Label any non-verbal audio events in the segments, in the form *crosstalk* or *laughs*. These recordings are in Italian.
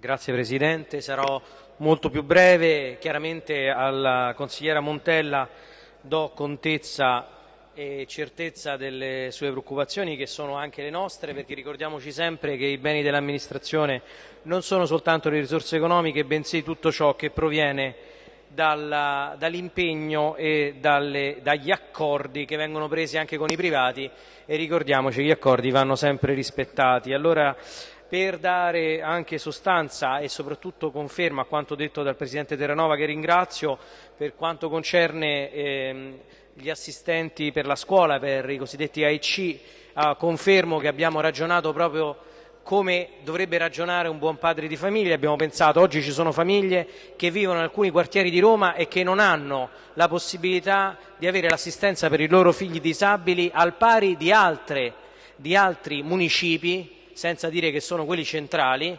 Grazie Presidente, sarò molto più breve. Chiaramente alla consigliera Montella do contezza e certezza delle sue preoccupazioni che sono anche le nostre perché ricordiamoci sempre che i beni dell'amministrazione non sono soltanto le risorse economiche bensì tutto ciò che proviene dall'impegno e dalle, dagli accordi che vengono presi anche con i privati e ricordiamoci che gli accordi vanno sempre rispettati. Allora, per dare anche sostanza e soprattutto conferma a quanto detto dal Presidente Terranova che ringrazio per quanto concerne ehm, gli assistenti per la scuola, per i cosiddetti AIC, eh, confermo che abbiamo ragionato proprio come dovrebbe ragionare un buon padre di famiglia. Abbiamo pensato, oggi ci sono famiglie che vivono in alcuni quartieri di Roma e che non hanno la possibilità di avere l'assistenza per i loro figli disabili al pari di, altre, di altri municipi, senza dire che sono quelli centrali,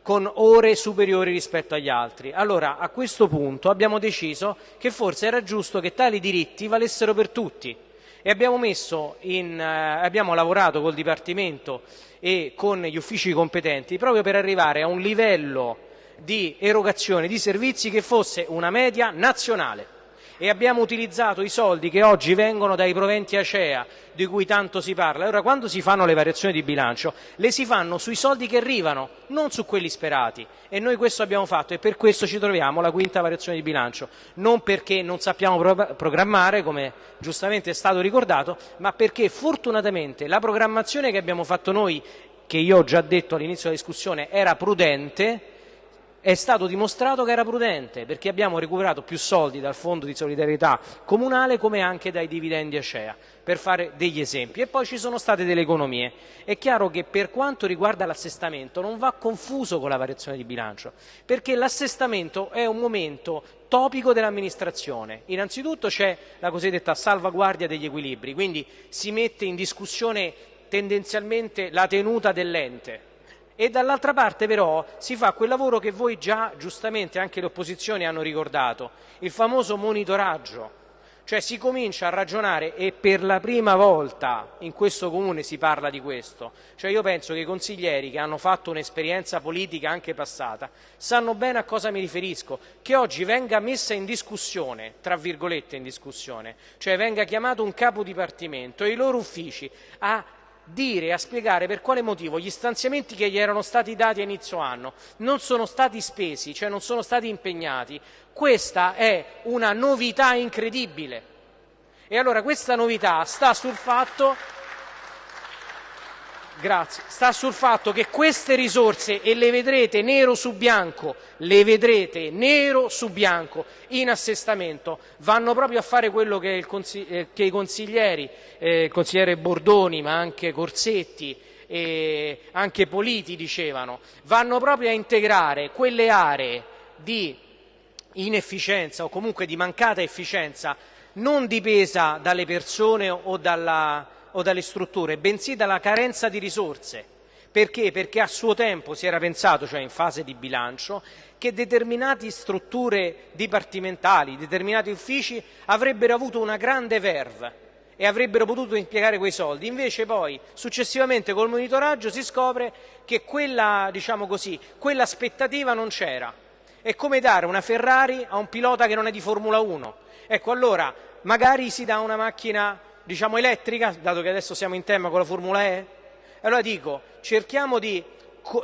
con ore superiori rispetto agli altri. Allora, a questo punto abbiamo deciso che forse era giusto che tali diritti valessero per tutti e abbiamo, in, eh, abbiamo lavorato col Dipartimento e con gli uffici competenti proprio per arrivare a un livello di erogazione di servizi che fosse una media nazionale e abbiamo utilizzato i soldi che oggi vengono dai proventi ACEA, di cui tanto si parla. Allora, quando si fanno le variazioni di bilancio, le si fanno sui soldi che arrivano, non su quelli sperati. E noi questo abbiamo fatto e per questo ci troviamo la quinta variazione di bilancio. Non perché non sappiamo pro programmare, come giustamente è stato ricordato, ma perché fortunatamente la programmazione che abbiamo fatto noi, che io ho già detto all'inizio della discussione, era prudente, è stato dimostrato che era prudente perché abbiamo recuperato più soldi dal fondo di solidarietà comunale come anche dai dividendi ACEA, per fare degli esempi. E poi ci sono state delle economie. È chiaro che per quanto riguarda l'assestamento non va confuso con la variazione di bilancio, perché l'assestamento è un momento topico dell'amministrazione. Innanzitutto c'è la cosiddetta salvaguardia degli equilibri, quindi si mette in discussione tendenzialmente la tenuta dell'ente e dall'altra parte però si fa quel lavoro che voi già giustamente anche le opposizioni hanno ricordato, il famoso monitoraggio, cioè si comincia a ragionare e per la prima volta in questo comune si parla di questo, cioè io penso che i consiglieri che hanno fatto un'esperienza politica anche passata sanno bene a cosa mi riferisco, che oggi venga messa in discussione, tra virgolette in discussione, cioè venga chiamato un capo dipartimento e i loro uffici a dire e a spiegare per quale motivo gli stanziamenti che gli erano stati dati a inizio anno non sono stati spesi, cioè non sono stati impegnati, questa è una novità incredibile. E allora questa novità sta sul fatto Grazie. Sta sul fatto che queste risorse, e le vedrete nero su bianco, le vedrete nero su bianco in assestamento, vanno proprio a fare quello che, eh, che i consiglieri, eh, il consigliere Bordoni, ma anche Corsetti, e anche Politi dicevano, vanno proprio a integrare quelle aree di inefficienza o comunque di mancata efficienza non dipesa dalle persone o dalla o dalle strutture, bensì dalla carenza di risorse. Perché? Perché a suo tempo si era pensato, cioè in fase di bilancio, che determinate strutture dipartimentali, determinati uffici avrebbero avuto una grande verve e avrebbero potuto impiegare quei soldi. Invece poi successivamente col monitoraggio si scopre che quella, diciamo così, quell'aspettativa non c'era. È come dare una Ferrari a un pilota che non è di Formula 1. Ecco, allora magari si dà una macchina diciamo elettrica, dato che adesso siamo in tema con la Formula E? Allora dico, cerchiamo di,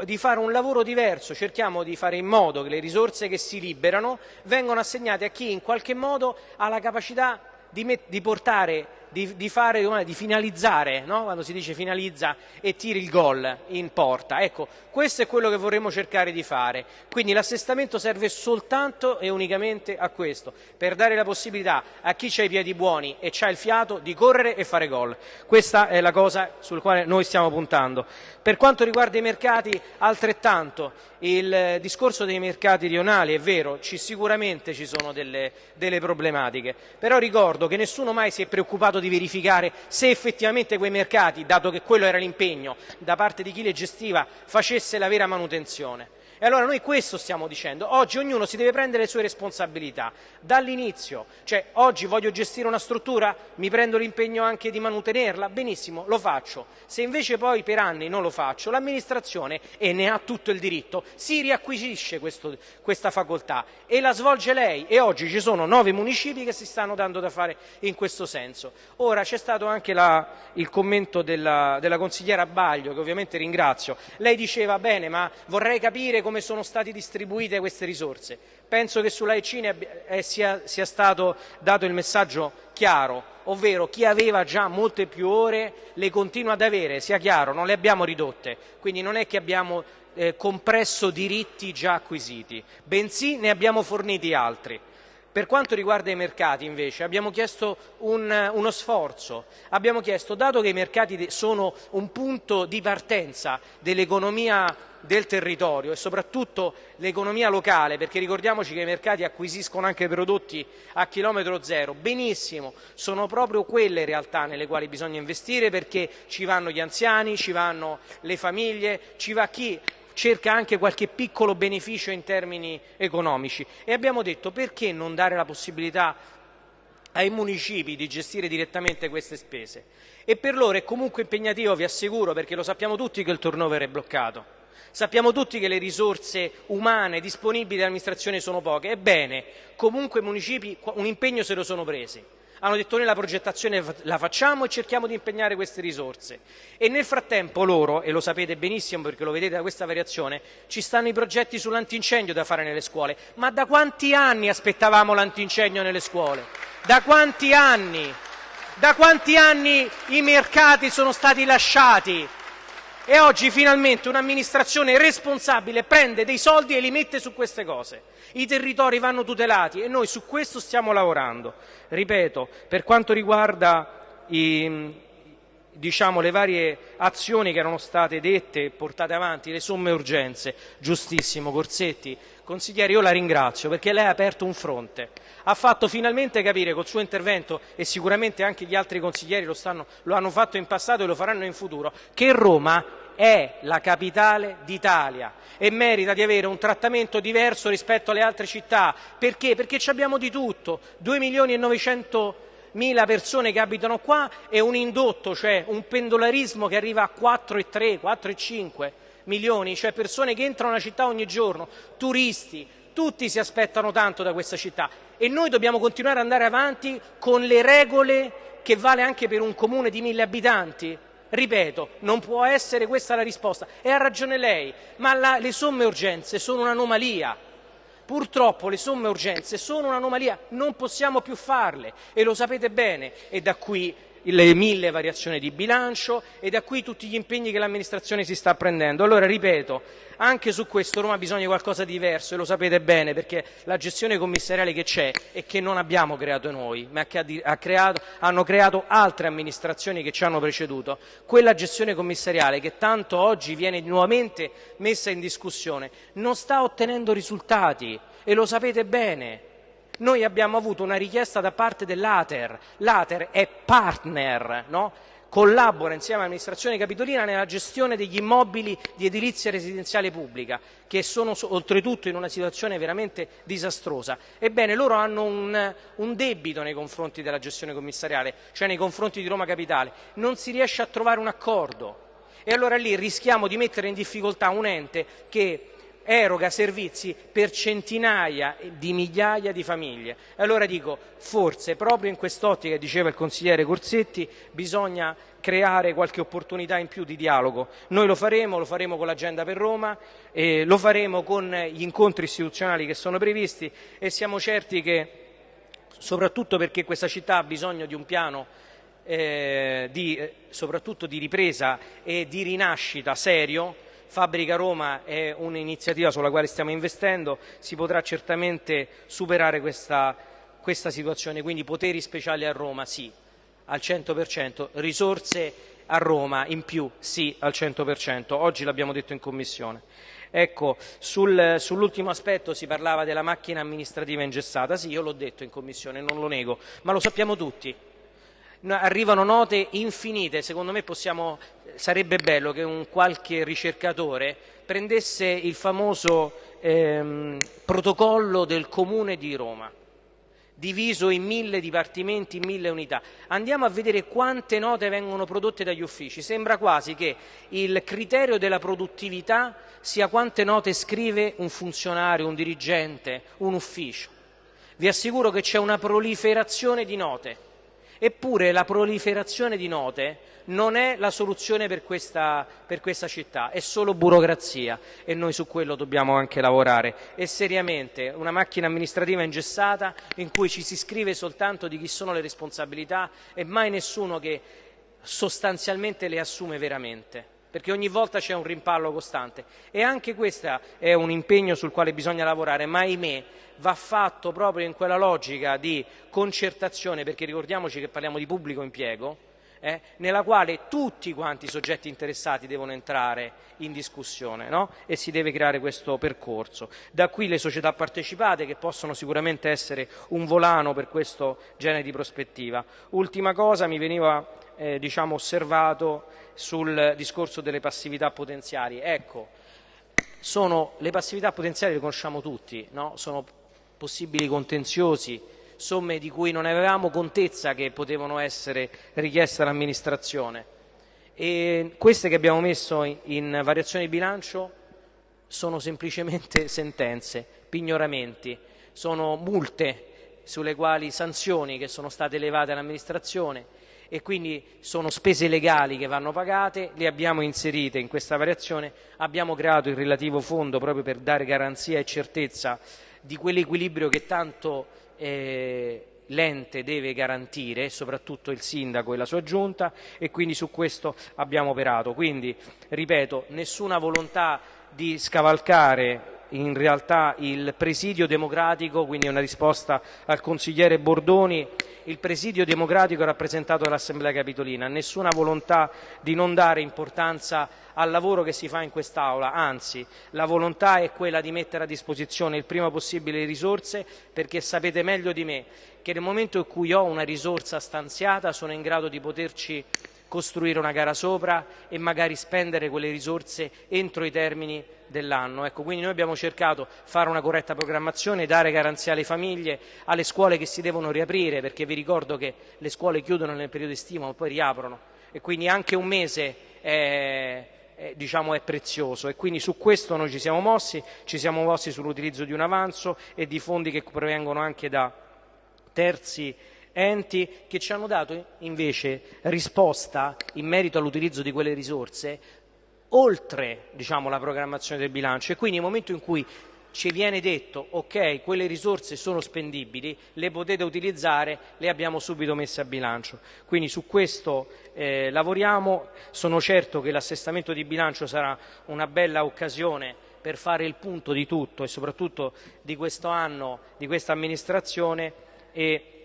di, fare un lavoro diverso, cerchiamo di fare in modo che le risorse che si liberano vengano assegnate a chi in qualche modo ha la capacità di, di portare di, di, fare, di finalizzare, no? quando si dice finalizza e tiri il gol in porta. Ecco, questo è quello che vorremmo cercare di fare. Quindi l'assestamento serve soltanto e unicamente a questo, per dare la possibilità a chi ha i piedi buoni e ha il fiato di correre e fare gol. Questa è la cosa sul quale noi stiamo puntando. Per quanto riguarda i mercati, altrettanto, il discorso dei mercati rionali è vero, ci, sicuramente ci sono delle, delle problematiche, però ricordo che nessuno mai si è preoccupato di verificare se effettivamente quei mercati, dato che quello era l'impegno da parte di chi li gestiva, facesse la vera manutenzione. E allora noi questo stiamo dicendo. Oggi ognuno si deve prendere le sue responsabilità dall'inizio. Cioè, oggi voglio gestire una struttura, mi prendo l'impegno anche di manutenerla, benissimo, lo faccio. Se invece poi per anni non lo faccio, l'amministrazione, e ne ha tutto il diritto, si riacquisisce questo, questa facoltà e la svolge lei. E oggi ci sono nove municipi che si stanno dando da fare in questo senso. Ora c'è stato anche la, il commento della, della consigliera Baglio, che ovviamente ringrazio. Lei diceva, bene, ma vorrei capire come sono state distribuite queste risorse. Penso che sulla ECINE eh, sia, sia stato dato il messaggio chiaro, ovvero chi aveva già molte più ore le continua ad avere, sia chiaro, non le abbiamo ridotte, quindi non è che abbiamo eh, compresso diritti già acquisiti, bensì ne abbiamo forniti altri. Per quanto riguarda i mercati, invece, abbiamo chiesto un, uno sforzo. Abbiamo chiesto, dato che i mercati sono un punto di partenza dell'economia del territorio e soprattutto l'economia locale, perché ricordiamoci che i mercati acquisiscono anche prodotti a chilometro zero, benissimo, sono proprio quelle realtà nelle quali bisogna investire perché ci vanno gli anziani, ci vanno le famiglie, ci va chi cerca anche qualche piccolo beneficio in termini economici. E abbiamo detto perché non dare la possibilità ai municipi di gestire direttamente queste spese? E per loro è comunque impegnativo, vi assicuro, perché lo sappiamo tutti che il turnover è bloccato. Sappiamo tutti che le risorse umane disponibili all'amministrazione sono poche, ebbene, comunque i municipi un impegno se lo sono presi hanno detto noi la progettazione la facciamo e cerchiamo di impegnare queste risorse e nel frattempo loro, e lo sapete benissimo perché lo vedete da questa variazione, ci stanno i progetti sull'antincendio da fare nelle scuole. Ma da quanti anni aspettavamo l'antincendio nelle scuole? Da quanti anni? Da quanti anni i mercati sono stati lasciati? E oggi finalmente un'amministrazione responsabile prende dei soldi e li mette su queste cose. I territori vanno tutelati e noi su questo stiamo lavorando. Ripeto, per quanto riguarda i, diciamo, le varie azioni che erano state dette e portate avanti, le somme urgenze, giustissimo, Corsetti, consigliere, io la ringrazio perché lei ha aperto un fronte, ha fatto finalmente capire col suo intervento e sicuramente anche gli altri consiglieri lo, stanno, lo hanno fatto in passato e lo faranno in futuro, che Roma è la capitale d'Italia e merita di avere un trattamento diverso rispetto alle altre città. Perché? Perché abbiamo di tutto, 2 milioni e 900 mila persone che abitano qua e un indotto, cioè un pendolarismo che arriva a 4,3, 4,5 milioni, cioè persone che entrano nella città ogni giorno, turisti, tutti si aspettano tanto da questa città e noi dobbiamo continuare ad andare avanti con le regole che vale anche per un comune di mille abitanti. Ripeto, non può essere questa la risposta. E ha ragione lei, ma la, le somme urgenze sono un'anomalia. Purtroppo le somme urgenze sono un'anomalia, non possiamo più farle e lo sapete bene e da qui le mille variazioni di bilancio e da qui tutti gli impegni che l'amministrazione si sta prendendo. Allora, ripeto, anche su questo Roma ha bisogno di qualcosa di diverso e lo sapete bene perché la gestione commissariale che c'è e che non abbiamo creato noi, ma che ha creato, hanno creato altre amministrazioni che ci hanno preceduto, quella gestione commissariale che tanto oggi viene nuovamente messa in discussione, non sta ottenendo risultati e lo sapete bene. Noi abbiamo avuto una richiesta da parte dell'Ater, l'Ater è partner, no? collabora insieme all'amministrazione capitolina nella gestione degli immobili di edilizia residenziale pubblica, che sono oltretutto in una situazione veramente disastrosa. Ebbene, loro hanno un, un, debito nei confronti della gestione commissariale, cioè nei confronti di Roma Capitale. Non si riesce a trovare un accordo. E allora lì rischiamo di mettere in difficoltà un ente che eroga servizi per centinaia di migliaia di famiglie. Allora dico, forse proprio in quest'ottica, diceva il consigliere Corsetti, bisogna creare qualche opportunità in più di dialogo. Noi lo faremo, lo faremo con l'agenda per Roma, eh, lo faremo con gli incontri istituzionali che sono previsti e siamo certi che, soprattutto perché questa città ha bisogno di un piano eh, di, eh, soprattutto di ripresa e di rinascita serio, Fabbrica Roma è un'iniziativa sulla quale stiamo investendo, si potrà certamente superare questa, questa situazione, quindi poteri speciali a Roma sì, al 100%, risorse a Roma in più sì, al 100%, oggi l'abbiamo detto in Commissione. Ecco, sul, sull'ultimo aspetto si parlava della macchina amministrativa ingessata, sì, io l'ho detto in Commissione, non lo nego, ma lo sappiamo tutti arrivano note infinite, secondo me possiamo, sarebbe bello che un qualche ricercatore prendesse il famoso ehm, protocollo del Comune di Roma diviso in mille dipartimenti, in mille unità. Andiamo a vedere quante note vengono prodotte dagli uffici. Sembra quasi che il criterio della produttività sia quante note scrive un funzionario, un dirigente, un ufficio. Vi assicuro che c'è una proliferazione di note. Eppure la proliferazione di note non è la soluzione per questa, per questa, città, è solo burocrazia e noi su quello dobbiamo anche lavorare. E seriamente una macchina amministrativa ingessata in cui ci si scrive soltanto di chi sono le responsabilità e mai nessuno che sostanzialmente le assume veramente perché ogni volta c'è un rimpallo costante. E anche questo è un impegno sul quale bisogna lavorare, ma ahimè va fatto proprio in quella logica di concertazione, perché ricordiamoci che parliamo di pubblico impiego, eh, nella quale tutti quanti i soggetti interessati devono entrare in discussione no? e si deve creare questo percorso. Da qui le società partecipate che possono sicuramente essere un volano per questo genere di prospettiva. Ultima cosa, mi veniva eh, diciamo, osservato sul discorso delle passività potenziali. Ecco, sono, le passività potenziali le conosciamo tutti, no? sono possibili contenziosi, somme di cui non avevamo contezza che potevano essere richieste all'amministrazione. E queste che abbiamo messo in, variazione di bilancio sono semplicemente *laughs* sentenze, pignoramenti, sono multe sulle quali sanzioni che sono state elevate all'amministrazione e quindi sono spese legali che vanno pagate, le abbiamo inserite in questa variazione, abbiamo creato il relativo fondo proprio per dare garanzia e certezza di quell'equilibrio che tanto eh, l'ente deve garantire, soprattutto il sindaco e la sua giunta e quindi su questo abbiamo operato. Quindi, ripeto, nessuna volontà di scavalcare in realtà il presidio democratico, quindi una risposta al consigliere Bordoni, il presidio democratico rappresentato dall'Assemblea Capitolina, nessuna volontà di non dare importanza al lavoro che si fa in quest'Aula, anzi la volontà è quella di mettere a disposizione il prima possibile le risorse perché sapete meglio di me che nel momento in cui ho una risorsa stanziata sono in grado di poterci costruire una gara sopra e magari spendere quelle risorse entro i termini dell'anno. Ecco, quindi noi abbiamo cercato di fare una corretta programmazione, dare garanzia alle famiglie, alle scuole che si devono riaprire, perché vi ricordo che le scuole chiudono nel periodo estivo ma poi riaprono e quindi anche un mese è, è, diciamo, è prezioso e quindi su questo noi ci siamo mossi, ci siamo mossi sull'utilizzo di un avanzo e di fondi che provengono anche da terzi enti che ci hanno dato invece risposta in merito all'utilizzo di quelle risorse oltre diciamo, la programmazione del bilancio e quindi nel momento in cui ci viene detto ok, quelle risorse sono spendibili, le potete utilizzare, le abbiamo subito messe a bilancio. Quindi su questo eh, lavoriamo, sono certo che l'assestamento di bilancio sarà una bella occasione per fare il punto di tutto e soprattutto di questo anno, di questa amministrazione e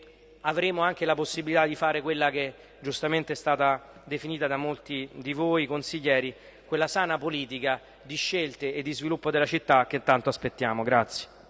avremo anche la possibilità di fare quella che giustamente è stata definita da molti di voi consiglieri, quella sana politica di scelte e di sviluppo della città che tanto aspettiamo. Grazie.